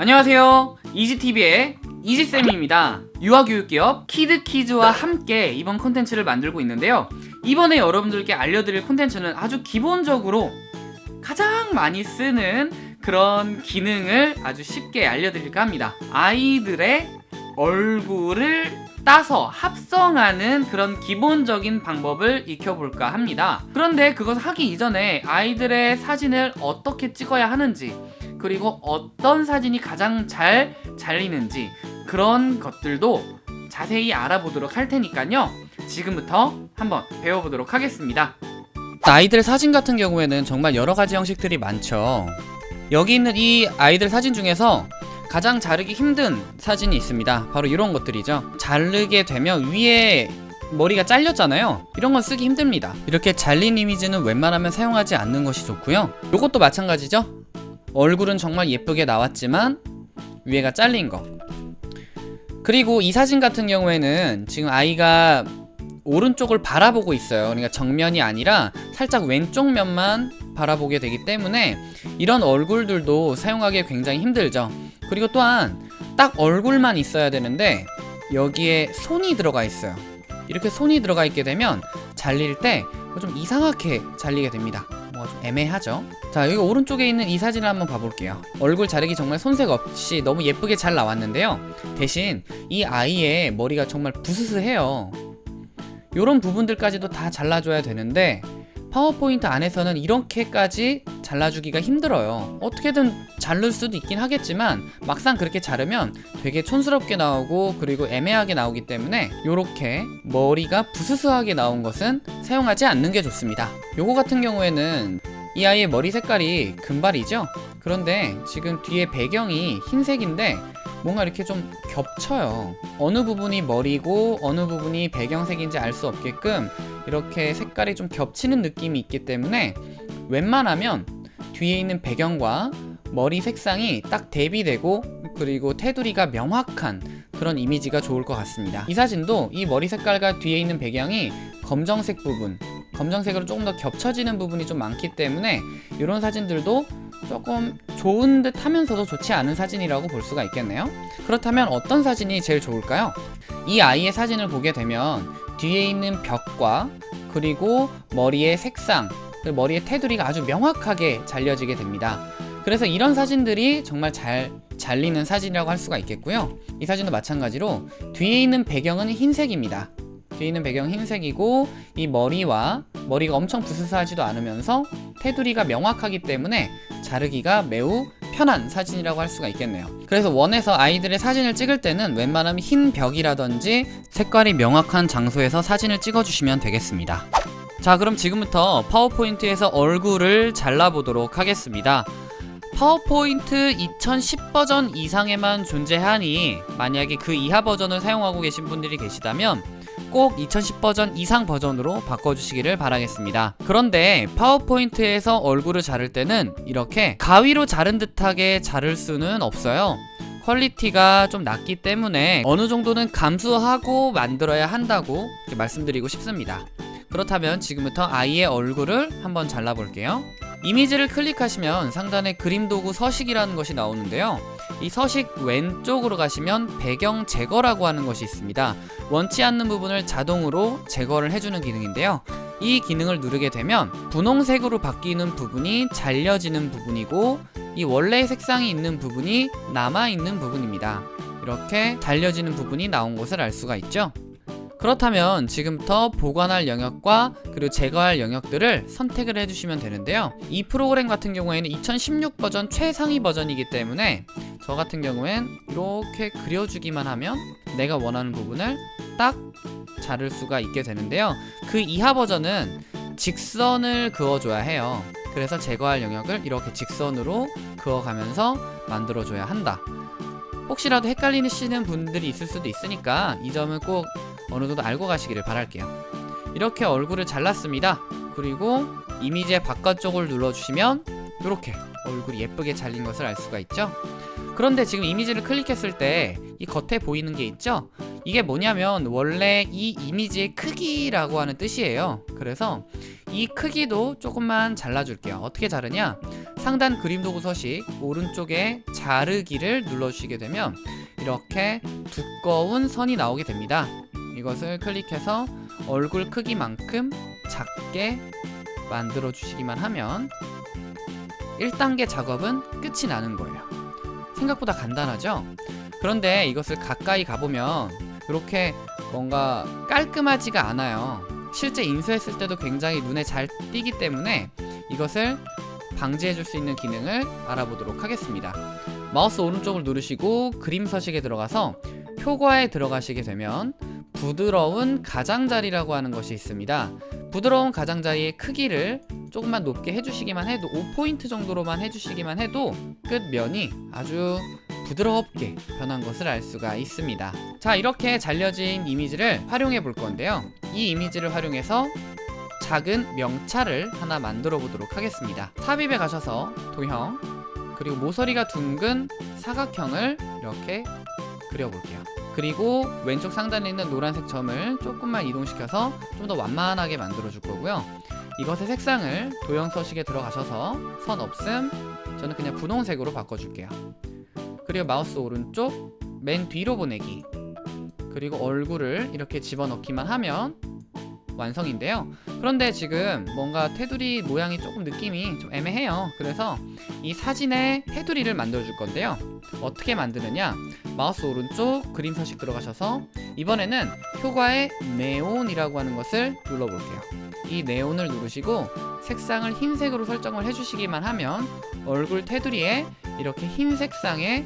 안녕하세요. 이지TV의 이지쌤입니다. 유아교육기업 키드키즈와 함께 이번 콘텐츠를 만들고 있는데요. 이번에 여러분들께 알려드릴 콘텐츠는 아주 기본적으로 가장 많이 쓰는 그런 기능을 아주 쉽게 알려드릴까 합니다. 아이들의 얼굴을 따서 합성하는 그런 기본적인 방법을 익혀볼까 합니다. 그런데 그것을 하기 이전에 아이들의 사진을 어떻게 찍어야 하는지 그리고 어떤 사진이 가장 잘 잘리는지 그런 것들도 자세히 알아보도록 할 테니까요. 지금부터 한번 배워보도록 하겠습니다. 아이들 사진 같은 경우에는 정말 여러가지 형식들이 많죠. 여기 있는 이 아이들 사진 중에서 가장 자르기 힘든 사진이 있습니다. 바로 이런 것들이죠. 자르게 되면 위에 머리가 잘렸잖아요. 이런 건 쓰기 힘듭니다. 이렇게 잘린 이미지는 웬만하면 사용하지 않는 것이 좋고요. 이것도 마찬가지죠 얼굴은 정말 예쁘게 나왔지만 위에가 잘린 거. 그리고 이 사진 같은 경우에는 지금 아이가 오른쪽을 바라보고 있어요. 그러니까 정면이 아니라 살짝 왼쪽 면만 바라보게 되기 때문에 이런 얼굴들도 사용하기 굉장히 힘들죠. 그리고 또한 딱 얼굴만 있어야 되는데 여기에 손이 들어가 있어요. 이렇게 손이 들어가 있게 되면 잘릴 때 좀 이상하게 잘리게 됩니다. 뭔가 좀 애매하죠 자 여기 오른쪽에 있는 이 사진을 한번 봐볼게요. 얼굴 자르기 정말 손색 없이 너무 예쁘게 잘 나왔는데요. 대신 이 아이의 머리가 정말 부스스해요. 요런 부분들까지도 다 잘라줘야 되는데 파워포인트 안에서는 이렇게까지 잘라주기가 힘들어요. 어떻게든 자를 수도 있긴 하겠지만 막상 그렇게 자르면 되게 촌스럽게 나오고 그리고 애매하게 나오기 때문에 이렇게 머리가 부스스하게 나온 것은 사용하지 않는 게 좋습니다. 요거 같은 경우에는 이 아이의 머리 색깔이 금발이죠? 그런데 지금 뒤에 배경이 흰색인데 뭔가 이렇게 좀 겹쳐요. 어느 부분이 머리고 어느 부분이 배경색인지 알 수 없게끔 이렇게 색깔이 좀 겹치는 느낌이 있기 때문에 웬만하면 뒤에 있는 배경과 머리 색상이 딱 대비되고 그리고 테두리가 명확한 그런 이미지가 좋을 것 같습니다. 이 사진도 이 머리 색깔과 뒤에 있는 배경이 검정색 부분 검정색으로 조금 더 겹쳐지는 부분이 좀 많기 때문에 이런 사진들도 조금 좋은 듯 하면서도 좋지 않은 사진이라고 볼 수가 있겠네요. 그렇다면 어떤 사진이 제일 좋을까요? 이 아이의 사진을 보게 되면 뒤에 있는 벽과 그리고 머리의 색상 머리의 테두리가 아주 명확하게 잘려지게 됩니다. 그래서 이런 사진들이 정말 잘 잘리는 사진이라고 할 수가 있겠고요. 이 사진도 마찬가지로 뒤에 있는 배경은 흰색입니다 뒤에 있는 배경 흰색이고 이 머리와 머리가 엄청 부스스하지도 않으면서 테두리가 명확하기 때문에 자르기가 매우 편한 사진이라고 할 수가 있겠네요. 그래서 원해서 아이들의 사진을 찍을 때는 웬만하면 흰 벽이라든지 색깔이 명확한 장소에서 사진을 찍어주시면 되겠습니다. 자 그럼 지금부터 파워포인트에서 얼굴을 잘라보도록 하겠습니다. 파워포인트 2010 버전 이상에만 존재하니 만약에 그 이하 버전을 사용하고 계신 분들이 계시다면 꼭 2010 버전 이상 버전으로 바꿔주시기를 바라겠습니다. 그런데 파워포인트에서 얼굴을 자를 때는 이렇게 가위로 자른 듯하게 자를 수는 없어요. 퀄리티가 좀 낮기 때문에 어느 정도는 감수하고 만들어야 한다고 말씀드리고 싶습니다. 그렇다면 지금부터 아이의 얼굴을 한번 잘라볼게요. 이미지를 클릭하시면 상단에 그림 도구 서식이라는 것이 나오는데요 이 서식 왼쪽으로 가시면 배경 제거라고 하는 것이 있습니다. 원치 않는 부분을 자동으로 제거를 해주는 기능인데요. 이 기능을 누르게 되면 분홍색으로 바뀌는 부분이 잘려지는 부분이고 이 원래의 색상이 있는 부분이 남아있는 부분입니다. 이렇게 잘려지는 부분이 나온 것을 알 수가 있죠. 그렇다면 지금부터 보관할 영역과 그리고 제거할 영역들을 선택을 해주시면 되는데요. 이 프로그램 같은 경우에는 2016 버전 최상위 버전이기 때문에 저 같은 경우엔 이렇게 그려주기만 하면 내가 원하는 부분을 딱 자를 수가 있게 되는데요. 그 이하 버전은 직선을 그어줘야 해요. 그래서 제거할 영역을 이렇게 직선으로 그어가면서 만들어줘야 한다. 혹시라도 헷갈리시는 분들이 있을 수도 있으니까 이 점은 꼭 어느 정도 알고 가시기를 바랄게요. 이렇게 얼굴을 잘랐습니다. 그리고 이미지의 바깥쪽을 눌러주시면 이렇게 얼굴이 예쁘게 잘린 것을 알 수가 있죠 그런데 지금 이미지를 클릭했을 때 이 겉에 보이는 게 있죠 이게 뭐냐면 원래 이 이미지의 크기라고 하는 뜻이에요 그래서 이 크기도 조금만 잘라줄게요 어떻게 자르냐 상단 그림 도구 서식 오른쪽에 자르기를 눌러주시게 되면 이렇게 두꺼운 선이 나오게 됩니다. 이것을 클릭해서 얼굴 크기만큼 작게 만들어 주시기만 하면 1단계 작업은 끝이 나는 거예요. 생각보다 간단하죠? 그런데 이것을 가까이 가보면 이렇게 뭔가 깔끔하지가 않아요. 실제 인쇄했을 때도 굉장히 눈에 잘 띄기 때문에 이것을 방지해 줄 수 있는 기능을 알아보도록 하겠습니다. 마우스 오른쪽을 누르시고 그림 서식에 들어가서 효과에 들어가시게 되면 부드러운 가장자리라고 하는 것이 있습니다. 부드러운 가장자리의 크기를 조금만 높게 해주시기만 해도 5포인트 정도로만 해주시기만 해도 끝면이 아주 부드럽게 변한 것을 알 수가 있습니다. 자 이렇게 잘려진 이미지를 활용해 볼 건데요. 이 이미지를 활용해서 작은 명찰을 하나 만들어 보도록 하겠습니다. 삽입에 가셔서 도형 그리고 모서리가 둥근 사각형을 이렇게 그려볼게요. 그리고 왼쪽 상단에 있는 노란색 점을 조금만 이동시켜서 좀 더 완만하게 만들어 줄 거고요. 이것의 색상을 도형 서식에 들어가셔서 선 없음 저는 그냥 분홍색으로 바꿔줄게요. 그리고 마우스 오른쪽 맨 뒤로 보내기 그리고 얼굴을 이렇게 집어넣기만 하면 완성인데요. 그런데 지금 뭔가 테두리 모양이 조금 느낌이 좀 애매해요. 그래서 이 사진에 테두리를 만들어 줄 건데요. 어떻게 만드느냐? 마우스 오른쪽 그림 서식 들어가셔서 이번에는 효과의 네온이라고 하는 것을 눌러볼게요. 이 네온을 누르시고 색상을 흰색으로 설정을 해주시기만 하면 얼굴 테두리에 이렇게 흰 색상의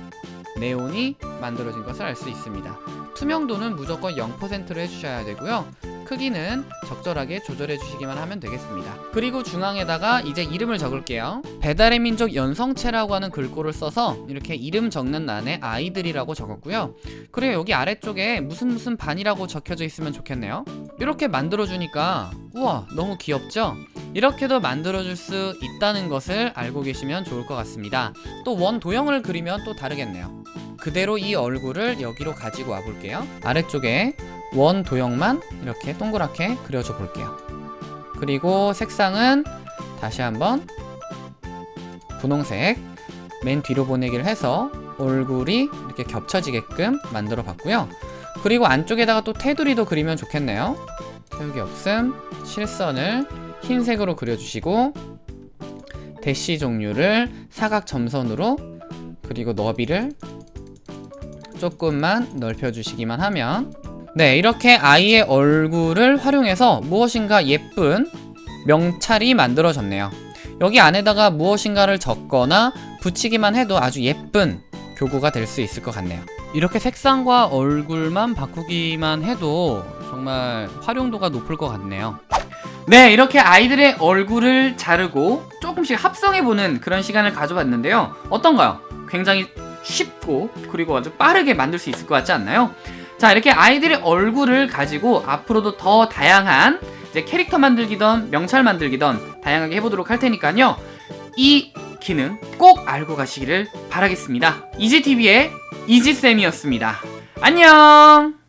네온이 만들어진 것을 알 수 있습니다. 투명도는 무조건 0%로 해주셔야 되고요 크기는 적절하게 조절해 주시기만 하면 되겠습니다. 그리고 중앙에다가 이제 이름을 적을게요. 배달의 민족 연성체라고 하는 글꼴을 써서 이렇게 이름 적는 란에 아이들이라고 적었고요. 그리고 여기 아래쪽에 무슨 무슨 반이라고 적혀져 있으면 좋겠네요. 이렇게 만들어 주니까 우와 너무 귀엽죠? 이렇게도 만들어줄 수 있다는 것을 알고 계시면 좋을 것 같습니다. 또 원 도형을 그리면 또 다르겠네요. 그대로 이 얼굴을 여기로 가지고 와 볼게요. 아래쪽에 원 도형만 이렇게 동그랗게 그려줘 볼게요. 그리고 색상은 다시 한번 분홍색 맨 뒤로 보내기를 해서 얼굴이 이렇게 겹쳐지게끔 만들어 봤고요. 그리고 안쪽에다가 또 테두리도 그리면 좋겠네요. 태우기 없음. 실선을 흰색으로 그려주시고 대시 종류를 사각 점선으로 그리고 너비를 조금만 넓혀주시기만 하면 네 이렇게 아이의 얼굴을 활용해서 무엇인가 예쁜 명찰이 만들어졌네요 여기 안에다가 무엇인가를 적거나 붙이기만 해도 아주 예쁜 교구가 될 수 있을 것 같네요 이렇게 색상과 얼굴만 바꾸기만 해도 정말 활용도가 높을 것 같네요 네 이렇게 아이들의 얼굴을 자르고 조금씩 합성해보는 그런 시간을 가져봤는데요 어떤가요? 굉장히 쉽고 그리고 아주 빠르게 만들 수 있을 것 같지 않나요? 자 이렇게 아이들의 얼굴을 가지고 앞으로도 더 다양한 이제 캐릭터 만들기던 명찰 만들기던 다양하게 해보도록 할 테니까요. 이 기능 꼭 알고 가시기를 바라겠습니다. 이지TV의 이지쌤이었습니다. 안녕